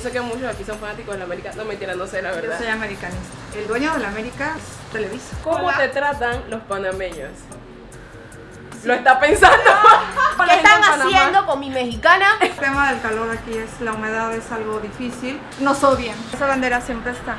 yo sé que muchos aquí son fanáticos de la América. No mentira, no sé la Yo verdad. soy americanista. El dueño de la América es Televisa. ¿Cómo Hola. te tratan los panameños? Lo está pensando. ¿Qué están haciendo con mi mexicana? El tema del calor aquí es la humedad, es algo difícil. Nos odian. Esa bandera siempre está.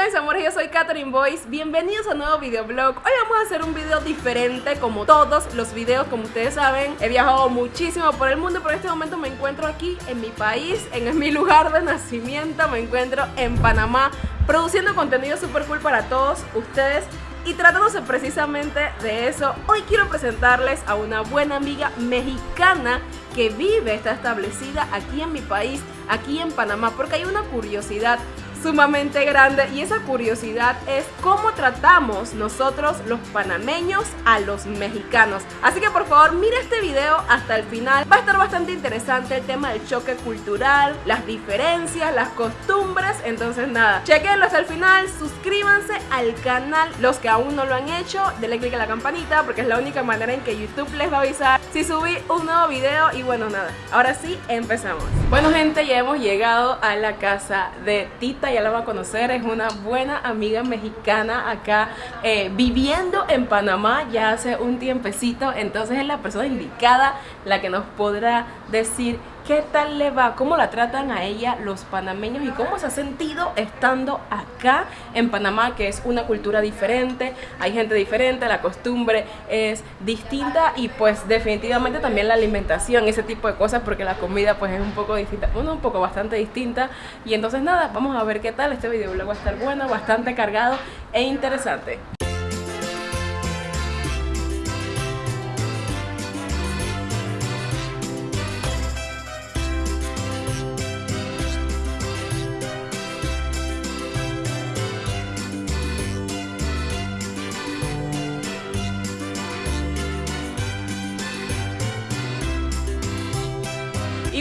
Están mis amores? Yo soy Catherine Boyce. Bienvenidos a un nuevo videoblog. Hoy vamos a hacer un video diferente, como todos los videos, como ustedes saben. He viajado muchísimo por el mundo, pero en este momento me encuentro aquí en mi país, en mi lugar de nacimiento. Me encuentro en Panamá, produciendo contenido super cool para todos ustedes. Y tratándose precisamente de eso, hoy quiero presentarles a una buena amiga mexicana que vive, está establecida aquí en mi país, aquí en Panamá, porque hay una curiosidad sumamente grande y esa curiosidad es cómo tratamos nosotros los panameños a los mexicanos. Así que por favor mira este video hasta el final. Va a estar bastante interesante el tema del choque cultural, las diferencias, las costumbres. Entonces nada, chequenlo hasta el final, suscríbanse al canal los que aún no lo han hecho, denle click a la campanita porque es la única manera en que YouTube les va a avisar si subí un nuevo video y bueno nada, ahora sí empezamos. Bueno gente, ya hemos llegado a la casa de Tita, ya la van a conocer, es una buena amiga mexicana acá eh, viviendo en Panamá ya hace un tiempecito, entonces es la persona indicada la que nos podrá decir qué tal le va, cómo la tratan a ella los panameños y cómo se ha sentido estando acá en Panamá, que es una cultura diferente, hay gente diferente, la costumbre es distinta y pues definitivamente también la alimentación, ese tipo de cosas, porque la comida pues es un poco distinta, bueno, un poco bastante distinta. Y entonces nada, vamos a ver qué tal, este video va a estar bueno, bastante cargado e interesante.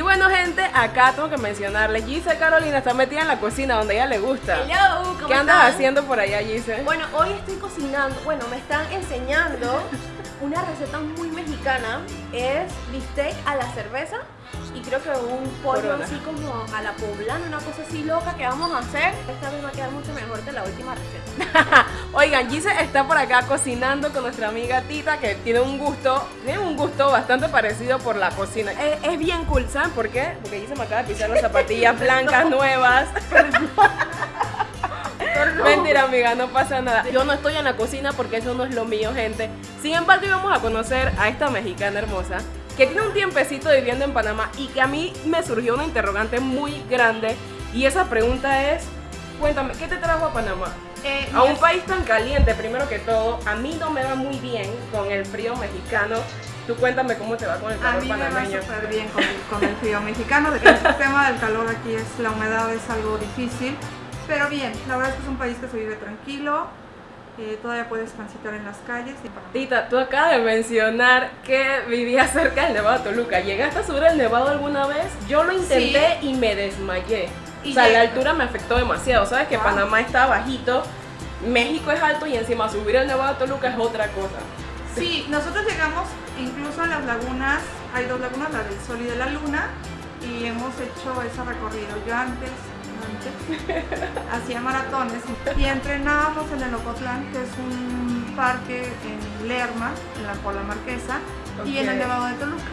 Bueno gente, acá tengo que mencionarles, Gise Carolina está metida en la cocina donde ella le gusta. Hello, ¿cómo ¿Qué andas están? haciendo por allá, Gise? Bueno, hoy estoy cocinando, bueno, me están enseñando una receta muy mexicana. Es bistec a la cerveza y creo que un pollo Corona. así como a la poblana, una cosa así loca que vamos a hacer. Esta vez va a quedar mucho mejor que la última receta. Oigan, Gise está por acá cocinando con nuestra amiga Tita, que tiene un gusto, tiene un gusto bastante parecido por la cocina. Es, es bien cool, ¿saben por qué? Porque Gise me acaba de pisar las zapatillas blancas nuevas. Mentira, amiga, no pasa nada. Yo no estoy en la cocina porque eso no es lo mío, gente. Sin embargo, hoy vamos a conocer a esta mexicana hermosa que tiene un tiempecito viviendo en Panamá y que a mí me surgió una interrogante muy grande. Y esa pregunta es, cuéntame, ¿qué te trajo a Panamá? Eh, A un país tan caliente, primero que todo, a mí no me va muy bien con el frío mexicano. Tú cuéntame cómo te va con el A calor mí me va panameño. súper bien con el frío mexicano. El tema del calor aquí es la humedad, es algo difícil. Pero bien, la verdad es que es un país que se vive tranquilo. Eh, todavía puedes transitar en las calles. Tita, tú acabas de mencionar que vivías cerca del Nevado de Toluca. ¿Llegaste a subir el Nevado alguna vez? Yo lo intenté y me desmayé. Y o sea, lleg- la altura me afectó demasiado. Sabes que Wow. Panamá está bajito, México es alto y encima subir el Nevado de Toluca es otra cosa. Sí, nosotros llegamos incluso a las lagunas. Hay dos lagunas, la del Sol y de la Luna. Y hemos hecho ese recorrido. Yo antes hacía maratones y entrenábamos en el Ocotlán, que es un parque en Lerma, en la Pola Marquesa, y en el Nevado de Toluca.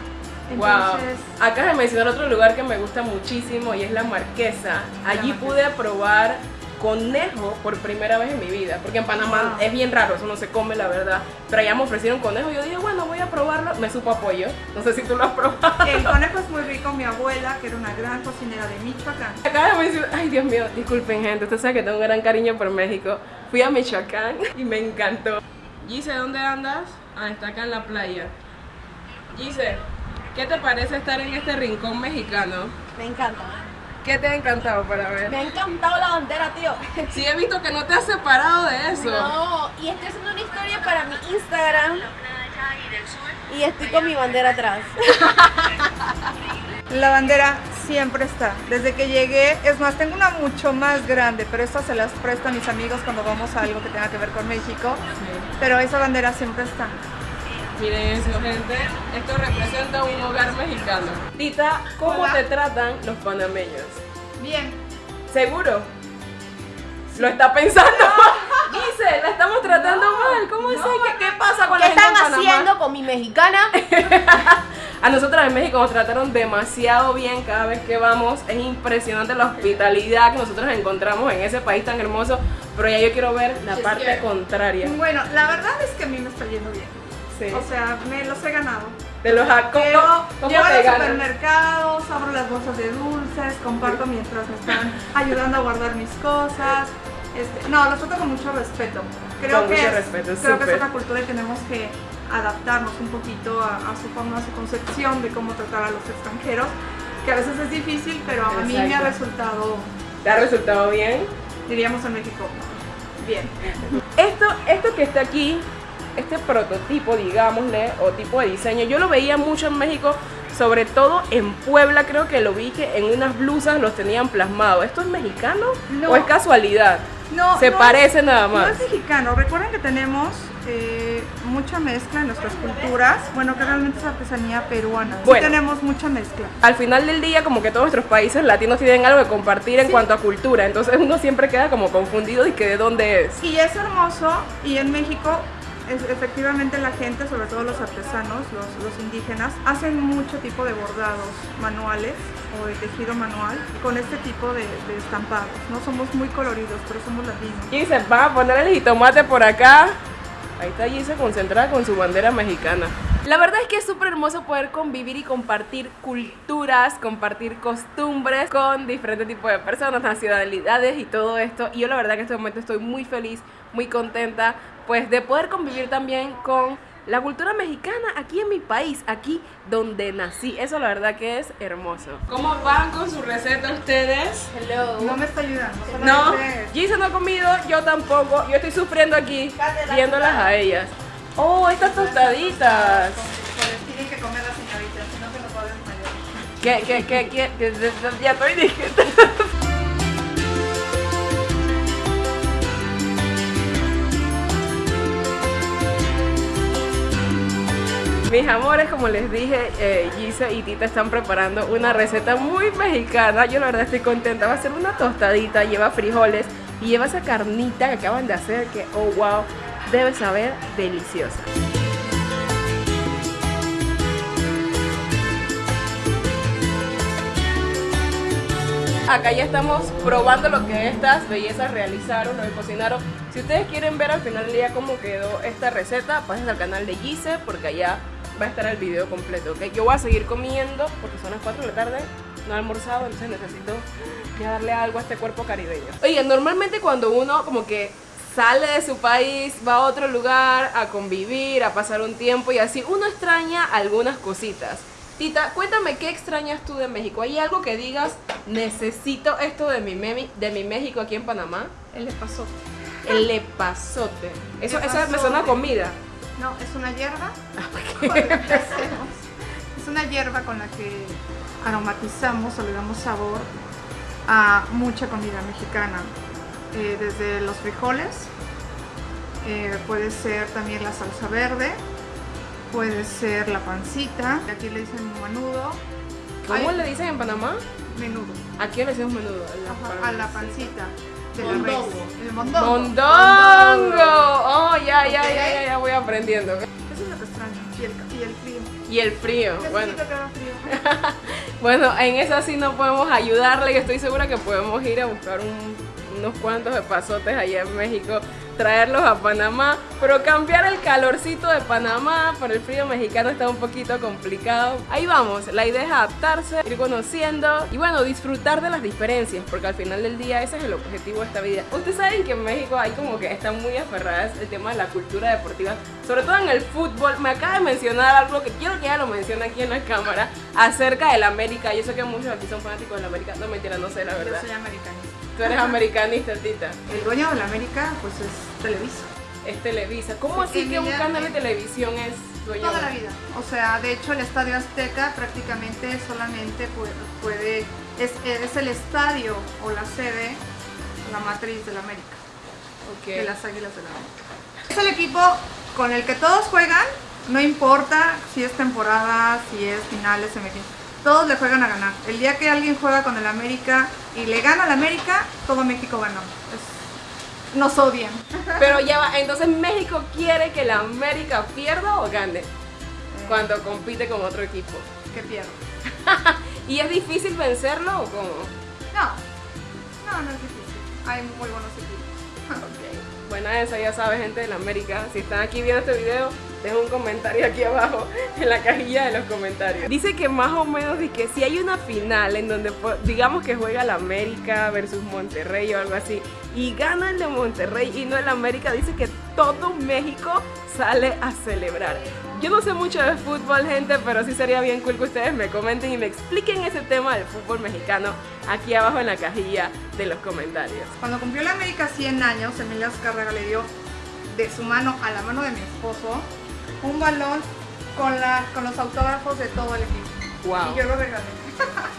Wow. Entonces, Acabas de mencionar otro lugar que me gusta muchísimo y es la Marquesa. Allí Marquesa. pude probar conejo por primera vez en mi vida, porque en Panamá Wow. es bien raro, eso no se come la verdad. Pero allá me ofrecieron conejo y yo dije, bueno, voy a probarlo. Me supo a pollo. No sé si tú lo has probado. el conejo es muy rico. Mi abuela, que era una gran cocinera de Michoacán, Acabas de mencionar, ay Dios mío, disculpen gente, usted sabe que tengo un gran cariño por México. Fui a Michoacán y me encantó. Gise, ¿dónde andas? Ah, está acá en la playa. Gise, ¿qué te parece estar en este rincón mexicano? Me encanta. ¿Qué te ha encantado para ver? Me ha encantado la bandera, tío. Sí, he visto que no te has separado de eso. No, y estoy haciendo una historia para mi Instagram. Y estoy con mi bandera atrás. la bandera siempre está. Desde que llegué, es más, tengo una mucho más grande, pero esta se las presto a mis amigos cuando vamos a algo que tenga que ver con México. Pero esa bandera siempre está. Miren eso, gente. Esto representa un hogar mexicano. Tita, ¿cómo Hola. te tratan los panameños? Bien. ¿Seguro? Lo está pensando. Dice, la estamos tratando mal. ¿Cómo es? ¿Qué, qué pasa con ¿Qué la gente están en haciendo con mi mexicana? A nosotras en México nos trataron demasiado bien cada vez que vamos. Es impresionante la hospitalidad que nosotros encontramos en ese país tan hermoso. Pero ya yo quiero ver la Yes, parte yeah. contraria. Bueno, la verdad es que a mí me está yendo bien. Sí. O sea, me los he ganado. De los a- ¿cómo, Pero cómo llevo a te los ganas? supermercados, abro las bolsas de dulces, comparto mientras me están ayudando a guardar mis cosas. Este, no, los trato con mucho respeto. Creo Con que mucho es, respeto, creo que es otra cultura y tenemos que adaptarnos un poquito a, a su forma, a su concepción de cómo tratar a los extranjeros, que a veces es difícil, pero a mí me ha resultado, ¿Te ha resultado bien? diríamos en México, bien. Esto, esto que está aquí, este prototipo, digámosle, o tipo de diseño, yo lo veía mucho en México, sobre todo en Puebla, creo que lo vi que en unas blusas los tenían plasmados. ¿Esto es mexicano No. o es casualidad? No, Se no parece nada No más. es mexicano. Recuerden que tenemos eh, mucha mezcla en nuestras culturas. Bueno, que realmente es artesanía peruana. Sí Bueno. tenemos mucha mezcla. Al final del día, como que todos nuestros países latinos tienen algo que compartir en cuanto a cultura, entonces uno siempre queda como confundido y que de dónde es. Y es hermoso. Y en México, efectivamente, la gente, sobre todo los artesanos, los, los indígenas, hacen mucho tipo de bordados manuales o de tejido manual con este tipo de, de estampados. No somos muy coloridos, pero somos latinos. Y dice, va a poner el jitomate por acá. Ahí está Gise concentrada con su bandera mexicana. La verdad es que es súper hermoso poder convivir y compartir culturas, compartir costumbres con diferentes tipos de personas, nacionalidades y todo esto. Y yo la verdad que en este momento estoy muy feliz, muy contenta, pues de poder convivir también con la cultura mexicana aquí en mi país, aquí donde nací. Eso la verdad que es hermoso. ¿Cómo van con su receta ustedes? Hello. No me está ayudando. No, Gisa no ha comido, yo tampoco. Yo estoy sufriendo aquí, viéndolas a ellas. Oh, estas tostaditas. Pues tienen que comer las señoritas, si no se a desmayar. ¿Qué, qué, qué, qué? Que- que- que- Ya estoy diciendo. Mis amores, como les dije, eh, Gisa y Tita están preparando una receta muy mexicana. Yo la verdad estoy contenta. Va a ser una tostadita, lleva frijoles y lleva esa carnita que acaban de hacer que, oh wow, debe saber deliciosa. Acá ya estamos probando lo que estas bellezas realizaron, lo que cocinaron. Si ustedes quieren ver al final del día cómo quedó esta receta, pasen al canal de Gise porque allá va a estar el video completo, ¿ok? Yo voy a seguir comiendo porque son las 4 de la tarde, no he almorzado, entonces necesito ya darle algo a este cuerpo caribeño. Oye, normalmente cuando uno como que sale de su país, va a otro lugar a convivir, a pasar un tiempo y así, uno extraña algunas cositas. Tita, cuéntame qué extrañas tú de México. ¿Hay algo que digas, necesito esto de mi, memi- de mi México aquí en Panamá? El epazote. El lepazote. Eso, eso me Epazote. suena a comida. No, es una hierba. Ah, es una hierba con la que aromatizamos o le damos sabor a mucha comida mexicana. Eh, desde los frijoles, eh, puede ser también la salsa verde, puede ser la pancita, aquí le dicen menudo. ¿Cómo Ay, le dicen en Panamá? Menudo. Aquí le decimos menudo. Ajá, a la pancita. De la Mondongo. res. El mondongo. ¡Mondongo! Ya, ya, ya, ya, voy aprendiendo. Eso es lo que extraño. Y el, y el frío. Y el frío, bueno. Bueno, en eso sí no podemos ayudarle. Estoy segura que podemos ir a buscar un- unos cuantos de pasotes allá en México, traerlos a Panamá, pero cambiar el calorcito de Panamá por el frío mexicano está un poquito complicado. Ahí vamos, la idea es adaptarse, ir conociendo y bueno, disfrutar de las diferencias, porque al final del día ese es el objetivo de esta vida. Ustedes saben que en México hay como que están muy aferradas el tema de la cultura deportiva, sobre todo en el fútbol. Me acaba de mencionar algo que quiero que ella lo mencione aquí en la cámara acerca del América. Yo sé que muchos aquí son fanáticos del América. No mentira, no sé la Yo verdad. soy americanista. Tú eres americanista, Tita. El dueño de la América, pues es Televisa. es Televisa. ¿Cómo así En que un canal de televisión es dueño? Toda la vida. O sea, de hecho el Estadio Azteca prácticamente solamente puede, puede- es, es el estadio o la sede, la matriz de la América, de las Águilas de la América. Es el equipo con el que todos juegan, no importa si es temporada, si es finales, semifinales, todos le juegan a ganar. El día que alguien juega con el América y le gana al América, todo México ganó. Es- nos odian. Pero ya va, entonces México quiere que la América pierda o gane cuando compite con otro equipo. Que pierdo. ¿Y es difícil vencerlo o cómo? No, no, no es difícil. Hay muy buenos equipos. Ok. Bueno, esa ya sabe, gente de la América. Si están aquí viendo este video, dejen un comentario aquí abajo en la cajilla de los comentarios. Dice que más o menos y que si hay una final en donde digamos que juega la América versus Monterrey o algo así y gana el de Monterrey y no el América, dice que todo México sale a celebrar. Yo no sé mucho de fútbol, gente, pero sí sería bien cool que ustedes me comenten y me expliquen ese tema del fútbol mexicano aquí abajo en la cajilla de los comentarios. Cuando cumplió la América 100 años, Emilio Azcárraga le dio de su mano a la mano de mi esposo un balón con, la, con los autógrafos de todo el equipo. Wow. Y yo lo regalé.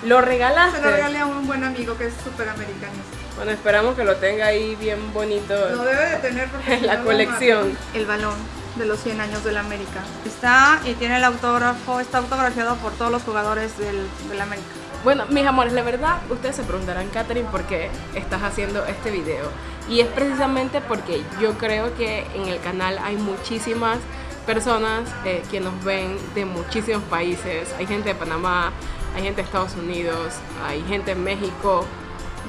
¿Lo Se regalaste? lo regalé a un buen amigo que es súper americanista. Bueno, esperamos que lo tenga ahí bien bonito. Lo debe de tener porque En la colección. El balón de los 100 años de la América. Está y tiene el autógrafo, está autografiado por todos los jugadores del, del América. Bueno, mis amores, la verdad, ustedes se preguntarán, Katherine, por qué estás haciendo este video. Y es precisamente porque yo creo que en el canal hay muchísimas personas eh, que nos ven de muchísimos países. Hay gente de Panamá, hay gente de Estados Unidos, hay gente en México,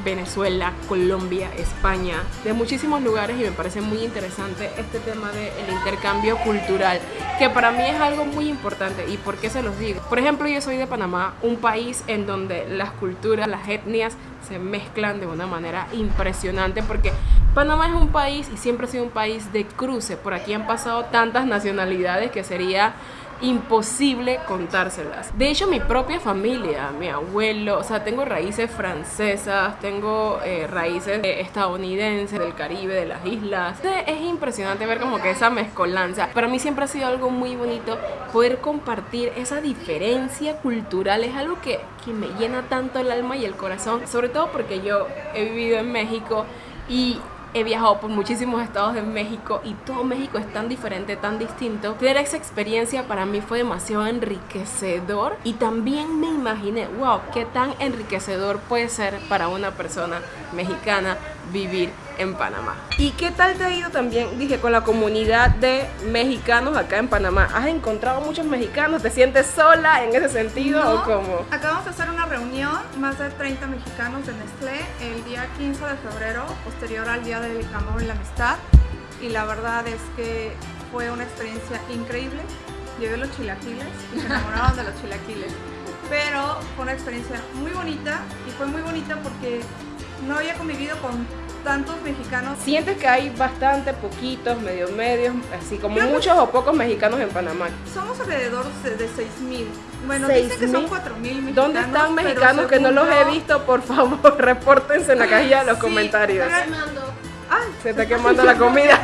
Venezuela, Colombia, España, de muchísimos lugares y me parece muy interesante este tema del intercambio cultural, que para mí es algo muy importante. ¿Y por qué se los digo? Por ejemplo, yo soy de Panamá, un país en donde las culturas, las etnias se mezclan de una manera impresionante porque Panamá es un país y siempre ha sido un país de cruce. Por aquí han pasado tantas nacionalidades que sería imposible contárselas. De hecho, mi propia familia, mi abuelo, o sea, tengo raíces francesas, tengo eh, raíces eh, estadounidenses, del Caribe, de las islas. Es impresionante ver como que esa mezcolanza. Para mí siempre ha sido algo muy bonito poder compartir esa diferencia cultural. Es algo que, que me llena tanto el alma y el corazón, sobre todo porque yo he vivido en México y he viajado por muchísimos estados de México y todo México es tan diferente, tan distinto. Tener esa experiencia para mí fue demasiado enriquecedor y también me imaginé, wow, qué tan enriquecedor puede ser para una persona mexicana vivir en Panamá. ¿Y qué tal te ha ido también, dije, con la comunidad de mexicanos acá en Panamá? ¿Has encontrado muchos mexicanos? ¿Te sientes sola en ese sentido No, o cómo? Acabamos de hacer una reunión, más de 30 mexicanos de Nestlé, el día 15 de febrero, posterior al Día del Amor y la Amistad. Y la verdad es que fue una experiencia increíble. Llevé los chilaquiles y se enamoraron de los chilaquiles. Pero fue una experiencia muy bonita y fue muy bonita porque no había convivido con tantos mexicanos. ¿Sientes que hay bastante poquitos, medio medios, así como Creo que- muchos o pocos mexicanos en Panamá? Somos alrededor de, de 6.000. Bueno, ¿Seis dicen que son mil? 4.000 mexicanos. ¿Dónde están mexicanos que no los he visto? Por favor, repórtense en la cajilla de los Sí, comentarios. pero- Quemando. Ay, Se está quemando la comida.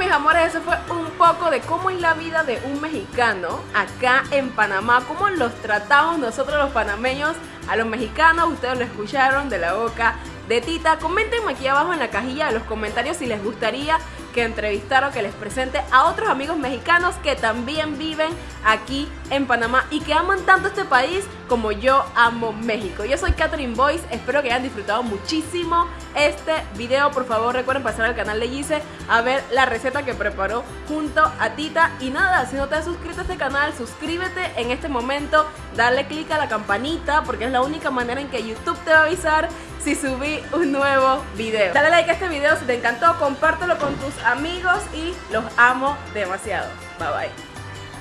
Mis amores, eso fue un poco de cómo es la vida de un mexicano acá en Panamá, cómo los tratamos nosotros los panameños a los mexicanos. Ustedes lo escucharon de la boca de Tita. Coméntenme aquí abajo en la cajilla de los comentarios si les gustaría que entrevistara o que les presente a otros amigos mexicanos que también viven aquí en Panamá y que aman tanto este país como yo amo México. Yo soy Catherine Boyce, espero que hayan disfrutado muchísimo este video. Por favor recuerden pasar al canal de Gise a ver la receta que preparó junto a Tita. Y nada, si no te has suscrito a este canal, suscríbete en este momento, dale click a la campanita porque es la única manera en que YouTube te va a avisar si subí un nuevo video. Dale like a este video si te encantó, compártelo con tus amigos y los amo demasiado. Bye bye.